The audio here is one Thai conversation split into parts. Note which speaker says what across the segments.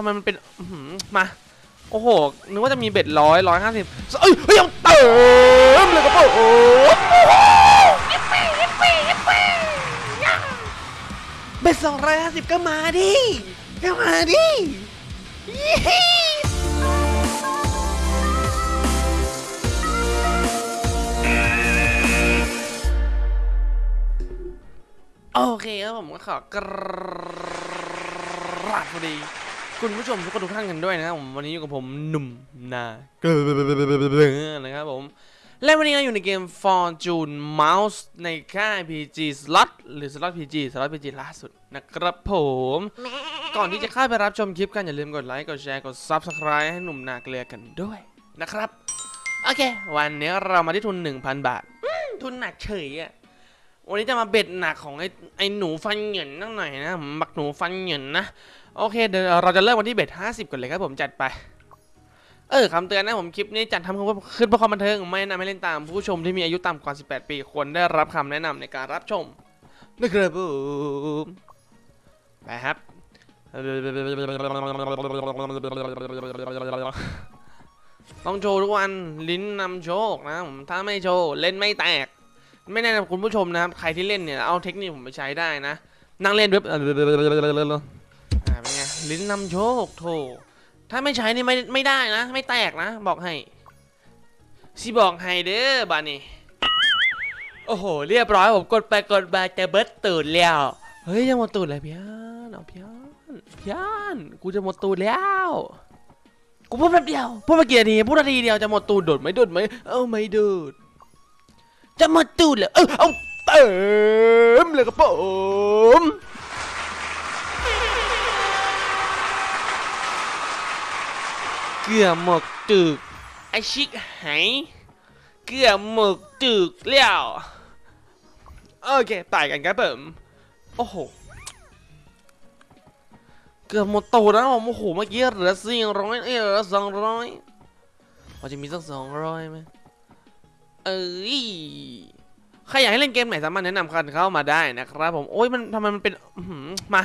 Speaker 1: ทำไมมันเป็นมา โอ้โห นึกว่าจะมีเบ็ดร้อยร้อยห้าสิบเอ้ยเฮ้ยเอาเติมเลยกระเป๋าโอ้เบ็ดสองร้อยห้าสิบก็มาดิ ก็มาดิยี่โอเคครับผมก็ขอกราบสวัสดี คุณผู้ชมทุกคนทุกท่านกันด้วยนะครับผมวันนี้อยู่กับผมหนุ่มนาเกลือนะครับผม และวันนี้เราอยู่ในเกม Fortune Mouse ในค่าย PG Slot หรือ Slot PG Slot PG ล่าสุดนะครับผม ก่อนที่จะเข้าไปรับชมคลิปกัน อย่าลืมกดไลค์กดแชร์กด Subscribe ให้หนุ่มนาเกลือกันด้วยนะครับ โอเค วันนี้เรามาที่ทุน 1,000 บาท ทุนหนักเฉยอะวันนี้จะมาเบ็ดหนักของไอ้ไอ้หนูฟันเหยินนั่งหน่อยนะผมบักหนูฟันเหยินนะ โอเคเดี๋ยวเราจะเริ่มวันที่เบ็ด50ก่อนเลยครับผมจัดไป เออคำเตือนนะผมคลิปนี้จัดทำขึ้นเพื่อความบันเทิงไม่แนะนำให้เล่นตามผู้ชมที่มีอายุต่ำกว่า 18 ปีควรได้รับคำแนะนำในการรับชมนะครับผมไปครับต้องโชว์ทุกวันลิ้นนำโชคนะผมถ้าไม่โชว์เล่นไม่แตก ไม่แนะนำคุณผู้ชมนะครับ ใครที่เล่นเนี่ย เอาเทคนิคผมไปใช้ได้นะ นั่งเล่นเว็บ ลิ้นนำโชคโถถ้าไม่ใช้นี่ไม่ไม่ได้นะ ไม่แตกนะ บอกให้สิบอกให้เด้อบานี่โอ้โห เรียบร้อยผมกดไปกดมาจะเบิดตูดแล้ว เฮ้ยยังหมดตูดเลยพี่อันเอาพี่อันพี่อันกูจะหมดตูดแล้วกูพูดแป๊บเดียวพูดมากี่นาทีพูดนาทีเดียวจะหมดตูดโดดไหมโดดไหมเอ้าไม่โดดจะหมดตูดเลยเออเอาเติมเลยครับผม เกือหมกตึกไอชิกหายเกือหมกตึกแล้วโอเคตายกันครับผมโอ้โหเกือบหมดตูแล้วผมโอ้โหเมื่อกี้เหลือสี่ร้อยเอ้ยเหลือสองร้อยพอจะมีสักสองร้อยไหมเอ้ยใครอยากให้เล่นเกมไหนสามารถแนะนำกันเข้ามาได้นะครับผมโอ้ยมันทำไมมันเป็นมา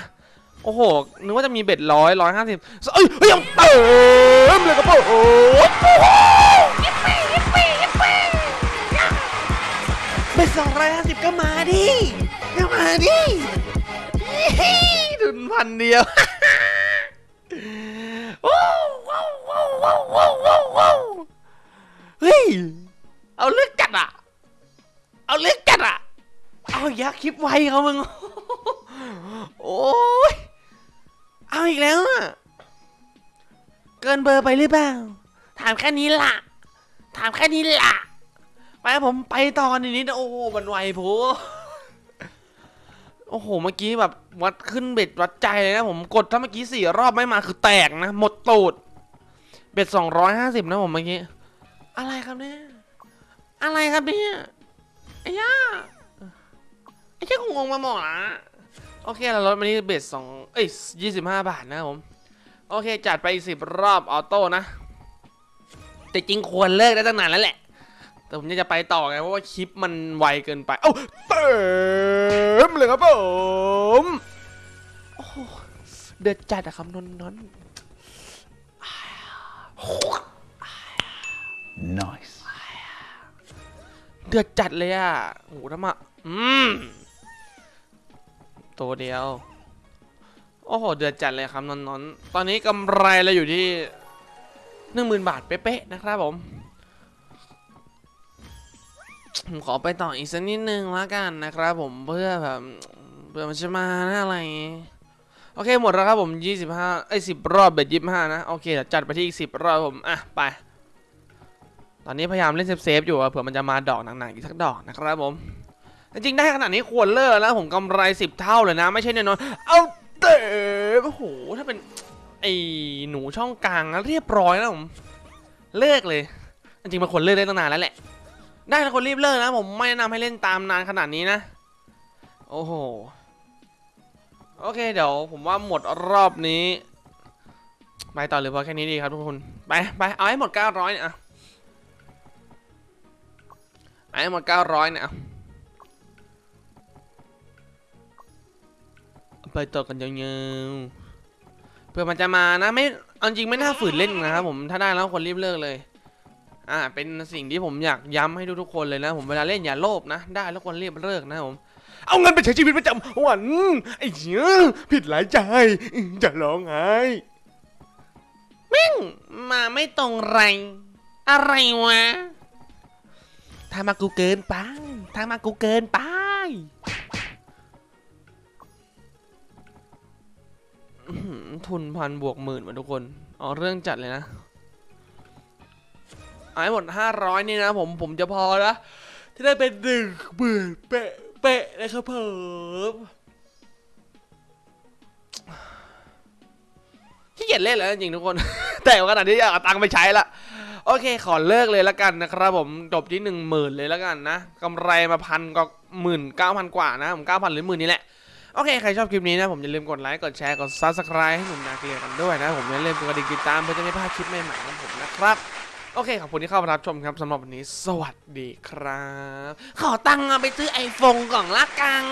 Speaker 1: โอ้โห นึกว่าจะมีเบ็ดร้อยร้อยห้าสิบเอ้ยเฮ้ยเอาเติมเลยกระเป๋าโอ้เบ็ดสองร้อยห้าสิบก็มาดิก็มาดิดุนพันเดียวว้าวว้าวว้าวว้าวว้าวว้าวว้าวเฮ้ย เอาเลือกจัดอะ เอาเลือกจัดอะ เอายักคลิปไวเขามึง โอ้ย อีกแล้วอะเกินเบอร์ไปหรือเปล่า ถามแค่นี้ล่ะ ถามแค่นี้ล่ะ ไปผมไปต่อกันอีกนิดนะโอ้โหมันไวโพโอ้โห เมื่อกี้แบบวัดขึ้นเบ็ดวัดใจเลยนะผมกดถ้าเมื่อกี้สี่รอบไม่มาคือแตกนะ หมดตูด เบ็ดสองร้อยห้าสิบนะผมเมื่อกี้ อะไรครับเนี่ย อะไรครับเนี่ยไอ้ย่าไอ้แค่งงมาหมดละ โอเคเราลดมาที่เบสสองเอ้ยยี่สิบห้าบาทนะครับผม โอเค จัดไปสิบรอบออโต้นะ แต่จริงควรเลิกได้ตั้งนานแล้วแหละ แต่ผมยังจะไปต่อไง เพราะว่าคลิปมันไวเกินไปเอ้าเติมเลยครับผมโอ้โหเดือดจัดอะครับนนนน
Speaker 2: Nice.
Speaker 1: เดือดจัดเลยอะโอ้โหทำไมาอืม ตัวเดียว โอ้โห เดือดจัดเลยครับนนนนตอนนี้กำไรเราอยู่ที่หนึ่งหมื่นบาทเป๊ะๆนะครับผม ผมขอไปต่ออีกสักนิดนึงละกันนะครับผมเพื่อแบบเพื่อมันจะมานะอะไร โอเคหมดแล้วครับผม 25ไอ้10 รอบเบ็ด25 นะ โอเคเดี๋ยวจัดไปที่อีก 10 รอบผม อะ ไป ตอนนี้พยายามเล่นเซฟๆอยู่เผื่อมันจะมาดอกหนักๆอีกสักดอกนะครับผม จริงๆได้ขนาดนี้ควรเลิกแล้วผมกำไรสิบเท่าเลยนะ ไม่ใช่น้อยๆเอาเตะโอ้โหถ้าเป็นไอ้หนูช่องกลางเรียบร้อยแล้วผมเลิกเลย จริงๆมันควรเลิกได้ตั้งนานแล้วแหละ ได้แล้วคนรีบเลิกนะผมไม่แนะนำให้เล่นตามนานขนาดนี้นะ โอ้โหโอเคเดี๋ยวผมว่าหมดรอบนี้ไปต่อหรือพอแค่นี้ดีครับทุกคนไปไปเอาให้หมด900เนี่ยอะเอาให้หมด900เนี่ยอะ ไปต่อกันยาวๆเพื่อมันจะมานะไม่เอาจริงไม่น่าฝืนเล่นนะครับผมถ้าได้แล้วควรรีบเลิกเลยอ่าเป็นสิ่งที่ผมอยากย้ำให้ทุกๆคนเลยนะผมเวลาเล่นอย่าโลภนะ ได้แล้วควรรีบเลิกนะครับผมเอาเงินไปใช้ชีวิตประจำวันไอ้เหี้ยผิดหลายใจจะร้องไห้แม่งมาไม่ตรงไร อะไรวะทางมากูเกินไปทางมากูเกินไป ทุนพันบวกหมื่นมาทุกคนอ๋อเรื่องจัดเลยนะเอาให้หมดห้าร้อยนี่นะผมผมจะพอละที่ได้เป็นหนึ่งหมื่นเป๊ะเป๊ะเลยครับผมที่เกียจเล่นแล้วจริงทุกคน แต่ขนาดที่อยากเอาตังค์ไปใช้ละโอเค ขอเลิกเลยล้วกันนะครับผมจบที่หนึ่งหมื่นเลยล้วกันนะกำไรมาพันก็หมื่นเก้าพันกว่านะผมเก้าพันหรือหมื่นนี่แหละ โอเค ใครชอบคลิปนี้นะ ผมอย่าลืมกดไลค์ กดแชร์ กด subscribe ให้หนุ่มนาเกลียกันด้วยนะ ผมอย่าลืมกดกระดิ่งติดตามเพื่อจะไม่พลาดคลิปใหม่ๆของผมนะครับ โอเค ขอบคุณที่เข้ามารับชมครับสำหรับวันนี้ สวัสดีครับ ขอตังค์เอาไปซื้อไอโฟนก่อนละกัง